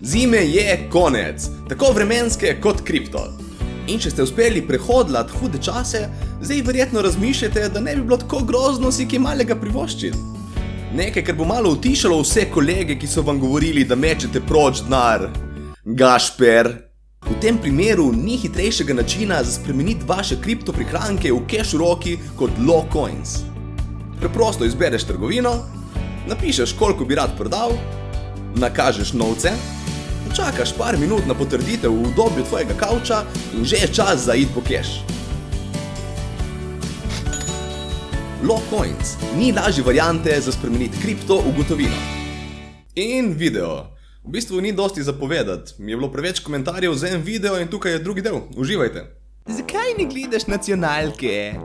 Zime je konec, tako vremenske kot kripto. In če ste uspeli prehodljati hude čase, zdaj verjetno razmišljate, da ne bi bilo tako grozno si kaj malega privoščiti. Nekaj, kar bo malo utišalo vse kolege, ki so vam govorili, da mečete proč denar. Gašper. V tem primeru ni hitrejšega načina za spremeniti vaše kripto prihranke v cash roki kot low coins. Preprosto izbereš trgovino, napišeš koliko bi rad prodal, nakažeš novce, počakaš par minut na potrditev v udobju tvojega kavča in že je čas za id po cash. Low coins ni lažje variante za spremeniti kripto v gotovino. In video. V bistvu ni dosti zapovedati, mi je bilo preveč komentarjev za en video in tukaj je drugi del. Uživajte. Zakaj ne gledaš nacionalke?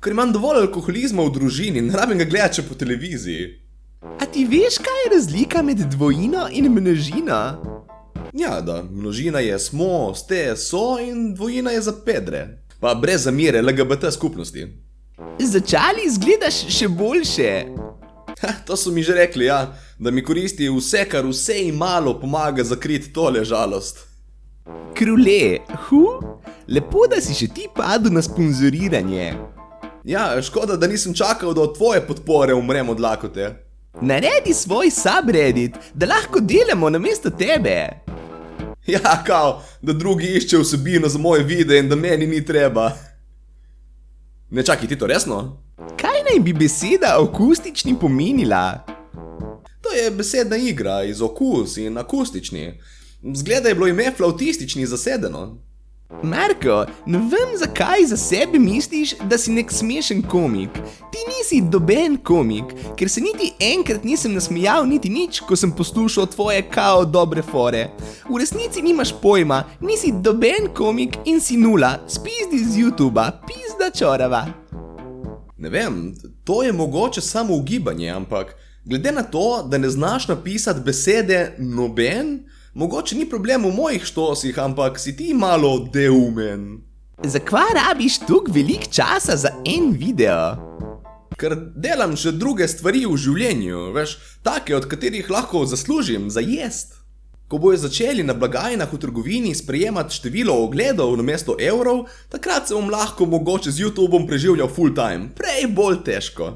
Ker imam dovolj alkoholizma v družini, ne rabim ga gledati po televiziji. A ti veš, kaj je razlika med dvojino in množino? Ja, da, množina je smo, ste, so in dvojina je za pedre. Pa brez zamere LGBT skupnosti. Začali izgledaš še boljše. Ha, to so mi že rekli, ja, da mi koristi vse, kar vse in malo pomaga zakriti tole žalost. Krule, hu? Lepo, da si še ti padel na sponzoriranje. Ja, škoda, da nisem čakal, da od tvoje podpore umrem od lakote. Naredi svoj subreddit, da lahko delamo namesto tebe. Ja, kao, da drugi išče vsebino za moje videe in da meni ni treba. Ne čakaj, ti to resno? Kaj naj bi beseda akustični pomenila? To je besedna igra iz okus in akustični. Zgleda je bilo ime flautistični zasedeno. Marko, ne vem, zakaj za sebe misliš, da si nek smešen komik. Ti nisi doben komik, ker se niti enkrat nisem nasmejal niti nič, ko sem poslušal tvoje kao dobre fore. V resnici nimaš pojma, nisi doben komik in si nula, spizdi z YouTuba, pizda čorava. Ne vem, to je mogoče samo ugibanje, ampak glede na to, da ne znaš napisati besede noben, mogoče ni problem v mojih štosih, ampak si ti malo deumen. Zakaj rabiš tukaj velik časa za en video? Ker delam še druge stvari v življenju, veš, take, od katerih lahko zaslužim za jest. Ko bojo začeli na blagajnah v trgovini sprejemati število ogledov namesto evrov, takrat se bom lahko mogoče z YouTubeom preživljal full time, prej bolj težko.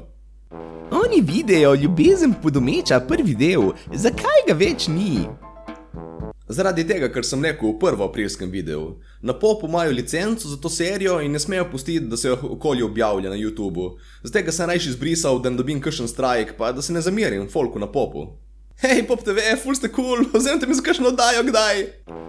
Oni videjo ljubezen podomeča prvi del, zakaj ga več ni? Zaradi tega, ker sem rekel v prvo aprilskem videu. Na popu imajo licenco za to serijo in ne smejo pustiti, da se okolje objavlja na YouTubu. Zato sem rajši izbrisal, da ne dobim kakšen strajk, pa da se ne zamerim folku na popu. Hej, Pop TV, ful ste kul, cool. vzemite mi za kakšno oddajo kdaj.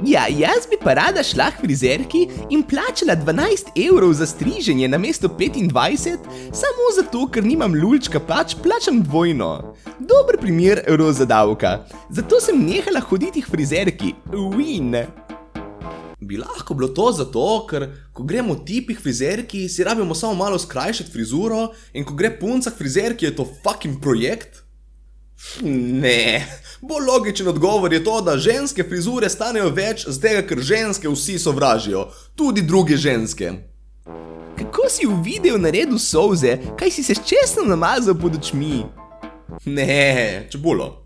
Ja, jaz bi pa rada šla k frizerki in plačala 12 evrov za striženje namesto 25, samo zato, ker nimam lulčka, pač plačam dvojno. Dober primer roza davka. Zato sem nehala hoditi k frizerki. Win. Bi lahko bilo to zato, ker ko gremo tipi k frizerki, si rabimo samo malo skrajšati frizuro in ko gre punca k frizerki, je to fucking projekt? Ne, bolj logičen odgovor je to, da ženske frizure stanejo več, zdaj ker ženske vsi sovražijo, tudi druge ženske. Kako si v videu naredil solze, kaj si se čestno namazal pod očmi? Ne, čebulo.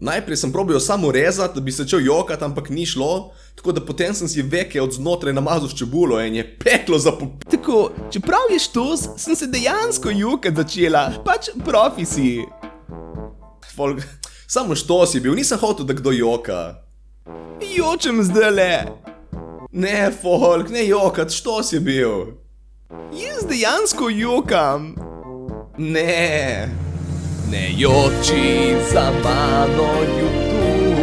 Najprej sem probil samo rezati, da bi se začel jokati, ampak ni šlo, tako da potem sem si veke od znotraj namazal s čebulo in je peklo za pop... Tako, čeprav je štos, sem se dejansko jokati začela, pač profi si. Folk, samo što si bil, nisem hotel, da kdo joka. Jočem zdaj le. Ne, folk, ne jokat, što si bil? Jaz dejansko jokam. Ne. Ne joči za mano YouTube.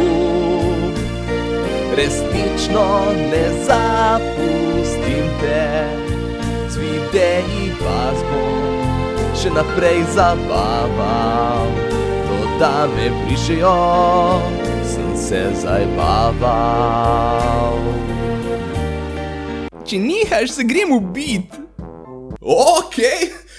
Resnično ne zapustim te. Z videi vas bom še naprej zabaval. Da me prišejo, sem se zajbaval. Če nihaš, se grem ubit. Ok,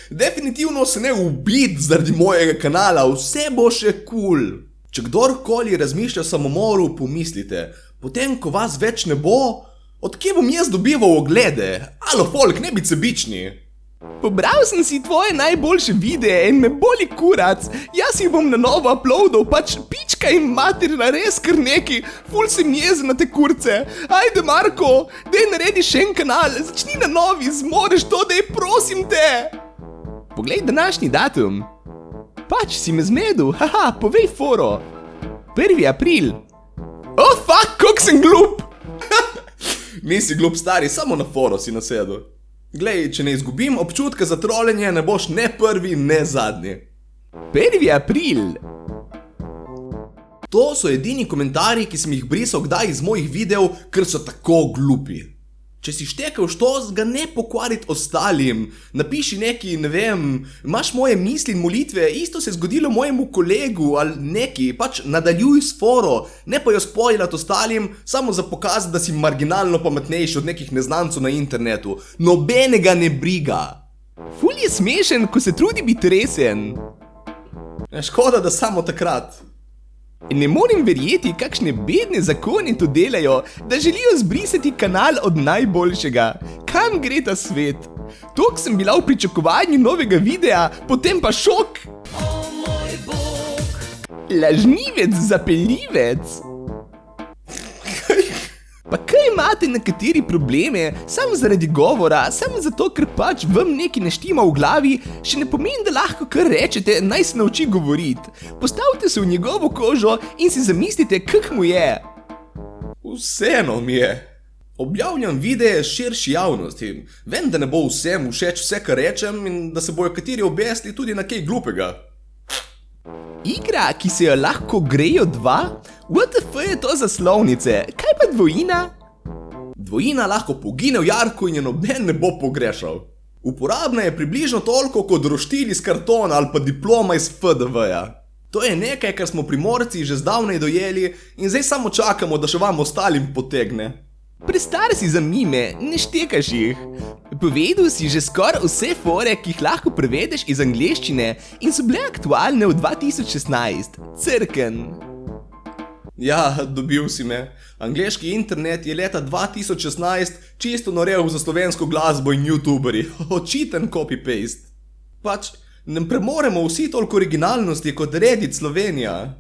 definitivno se ne ubit zaradi mojega kanala, vse bo še kul. Cool. Če kdorkoli razmišlja o samomoru, pomislite, potem ko vas več ne bo, odkje bom jaz dobival oglede? Alo, folk, ne bi sebični. Pobral sem si tvoje najboljše videe in me boli kurac. Jaz jih bom na novo uploadal, pač pička in materina res kar neki, ful sem jezen na te kurce. Ajde, Marko, dej naredi še en kanal, začni na novi, zmoreš to, dej prosim te. Poglej današnji datum. Pač si me zmedel, haha, povej foro. 1. april. Oh, fuck, koliko sem glup! Nisi glup stari, samo na foro si nasedel. Glej, če ne izgubim občutka za trolenje, ne boš ne prvi, ne zadnji. 1. april. To so edini komentarji, ki sem jih brisal kdaj iz mojih videov, ker so tako glupi. Če si štekel štos, ga ne pokvariti ostalim. Napiši neki, ne vem, imaš moje misli in molitve, isto se je zgodilo mojemu kolegu ali neki, pač nadaljuj s foro, ne pa jo spoilati ostalim, samo za pokazati, da si marginalno pametnejši od nekih neznancov na internetu. Nobenega ne briga. Ful je smešen, ko se trudi biti resen. Ja, Škoda, da samo takrat. Ne morem verjeti, kakšne bedne zakone to delajo, da želijo zbrisati kanal od najboljšega. Kam gre ta svet? Tok sem bila v pričakovanju novega videa, potem pa šok. Lažnivec, zapeljivec. Pa kaj imate nekateri probleme, samo zaradi govora, samo zato, ker pač vam nekaj ne štima v glavi, še ne pomeni, da lahko kar rečete, naj se nauči govoriti. Postavite se v njegovo kožo in si zamislite, kak mu je. Vseeno mi je. Objavljam videe širši javnosti. Vem, da ne bo vsem všeč vse, kar rečem in da se bojo kateri obesli tudi na kaj glupega. Igra, ki se jo lahko grejo dva? WTF je to za slovnice? Kaj pa dvojina? Dvojina lahko pogine v jarku in je noben ne bo pogrešal. Uporabna je približno toliko kot roštilj iz kartona ali pa diploma iz FDV-ja. To je nekaj, kar smo primorci že zdavnaj dojeli in zdaj samo čakamo, da še vam ostalim potegne. Prestar si za mime, ne štekaš jih. Povedal si že skoraj vse fore, ki jih lahko prevedeš iz angleščine in so bile aktualne v 2016. Crken. Ja, dobil si me. Angleški internet je leta 2016 čisto norel za slovensko glasbo in youtuberi. Očiten copy-paste. Pač, ne premoremo vsi toliko originalnosti kot Reddit Slovenija.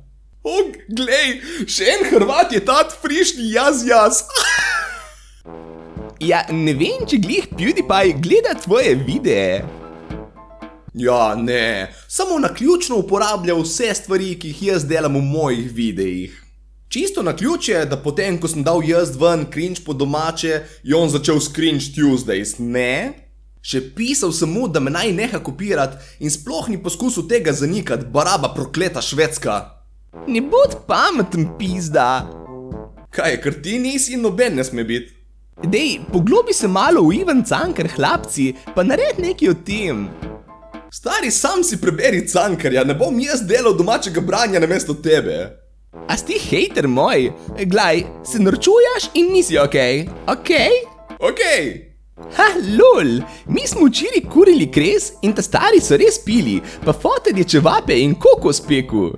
O, glej, še en Hrvat je tat frišni jaz jaz. Ja, ne vem, če glih PewDiePie gleda tvoje videe. Ja, ne, samo na ključno uporablja vse stvari, ki jih jaz delam v mojih videih. Čisto na ključ je, da potem, ko sem dal jaz ven cringe po domače, je on začel s cringe Tuesdays, ne? Še pisal sem mu, da me naj neha kopirati in sploh ni poskusil tega zanikati, baraba prokleta švedska. Ne bod pameten, pizda. Kaj, ker ti nisi in noben ne sme biti? Dej, poglobi se malo v Ivan Cankar, hlapci, pa nared nekaj o tem. Stari, sam si preberi Cankarja, ne bom jaz delal domačega branja namesto tebe. A si hejter moj? Glej, se norčuješ in nisi okej, okej? Okej. Ha, lol, mi smo včeraj kurili kres in ta stari so res pili, pa fotelj je čevape in kokos peku.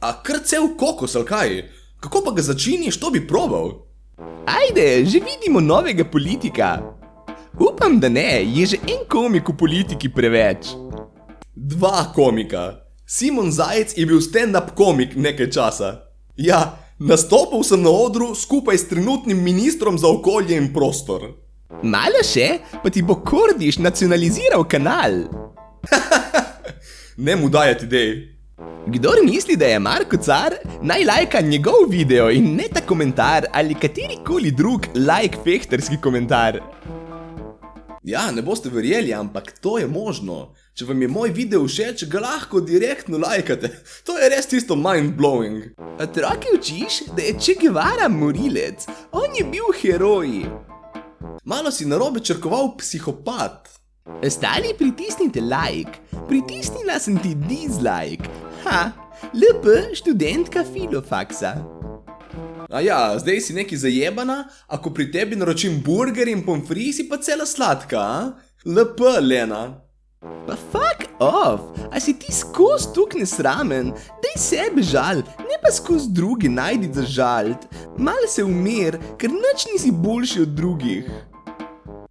A kar cel kokos, ali kaj? Kako pa ga začiniš, to bi probal? Ajde, že vidimo novega politika. Upam, da ne, je že en komik v politiki preveč. Dva komika. Simon Zajec je bil stand-up komik nekaj časa. Ja, nastopil sem na odru skupaj s trenutnim ministrom za okolje in prostor. Malo še, pa ti bo Kordiš nacionaliziral kanal. Ne mu dajati idej. Kdor misli, da je Marko car, naj lajka njegov video in ne ta komentar ali katerikoli drug like fehterski komentar. Ja, ne boste verjeli, ampak to je možno. Če vam je moj video všeč, ga lahko direktno lajkate. To je res tisto mind-blowing. Otroke učiš, da je Che Guevara morilec, on je bil heroj. Malo si narobe črkoval psihopat. Ostali pritisnite like, pritisnila sem ti dislike. Ha, LP študentka filofaksa. A ja, zdaj si neki zajebana, ako pri tebi naročim burger in pomfri, si pa cela sladka, a? LP, Lena. Pa fuck off, a si ti skozi tuk nesramen, daj sebe žal, ne pa skozi druge najdi za žalt. Mal se umir, ker nič nisi boljši od drugih.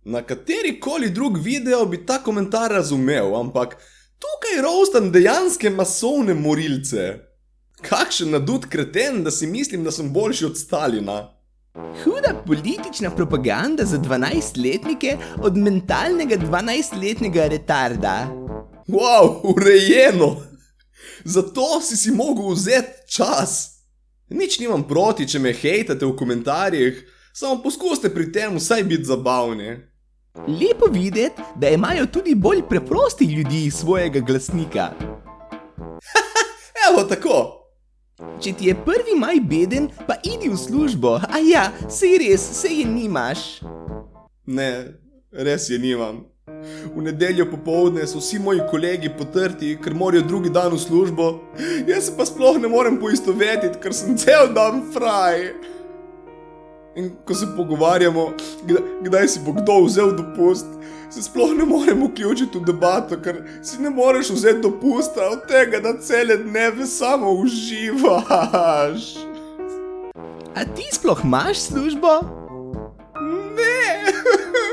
Na kateri koli drug video bi ta komentar razumel, ampak tukaj rostam dejanske masovne morilce. Kakšen nadut kreten, da si mislim, da sem boljši od Stalina. Huda politična propaganda za 12-letnike od mentalnega 12-letnega retarda. Wow, urejeno! Zato si si mogel vzeti čas. Nič nimam proti, če me hejtate v komentarjih, samo poskusite pri tem vsaj biti zabavni. Lepo videti, da imajo tudi bolj preprosti ljudi svojega glasnika. Evo tako. Če ti je prvi maj beden, pa idi v službo. A ja, sej res, sej je nimaš. Ne, res je nimam. V nedeljo popovdne so vsi moji kolegi potrti, ker morajo drugi dan v službo, jaz se pa sploh ne morem poistovetiti, ker sem cel dan fraj. In ko se pogovarjamo, kdaj, kdaj si bo kdo vzel dopust, se sploh ne morem vključiti v debato, ker si ne moreš vzeti dopusta od tega, da cele dneve samo uživaš. A ti sploh imaš službo? Ne!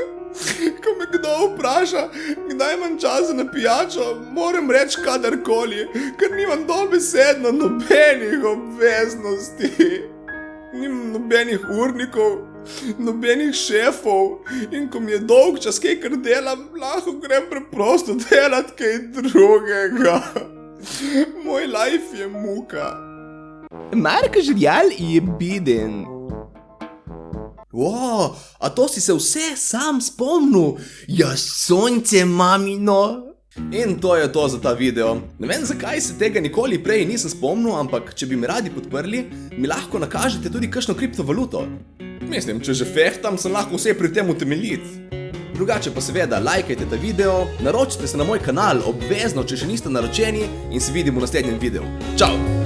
Ko me kdo vpraša, kdaj imam čas za pijačo, moram reči kadarkoli, ker nimam dobesedno nobenih obveznosti. Nimam nobenih urnikov, nobenih šefov in ko mi je dolg čas, kaj kar delam, lahko grem preprosto delati kaj drugega. Moj life je muka. Marko Žirjal je beden. Wow, a to si se vse sam spomnil? Ja, sonce, mamino. In to je to za ta video. Ne vem, zakaj se tega nikoli prej nisem spomnil, ampak če bi me radi podprli, mi lahko nakažete tudi kakšno kriptovaluto. Mislim, če že fehtam, sem lahko vse pri tem utemeljit. Drugače pa seveda, lajkajte ta video, naročite se na moj kanal obvezno, če še niste naročeni in se vidimo v naslednjem videu. Čau!